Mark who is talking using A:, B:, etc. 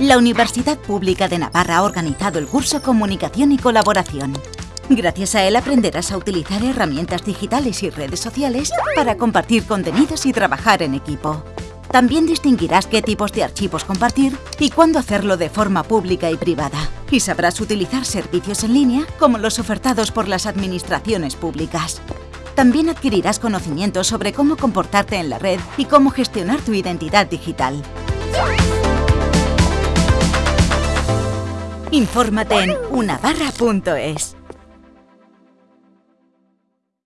A: La Universidad Pública de Navarra ha organizado el curso Comunicación y Colaboración. Gracias a él aprenderás a utilizar herramientas digitales y redes sociales para compartir contenidos y trabajar en equipo. También distinguirás qué tipos de archivos compartir y cuándo hacerlo de forma pública y privada. Y sabrás utilizar servicios en línea como los ofertados por las administraciones públicas. También adquirirás conocimientos sobre cómo comportarte en la red y cómo gestionar tu identidad digital. Infórmate en unabarra.es.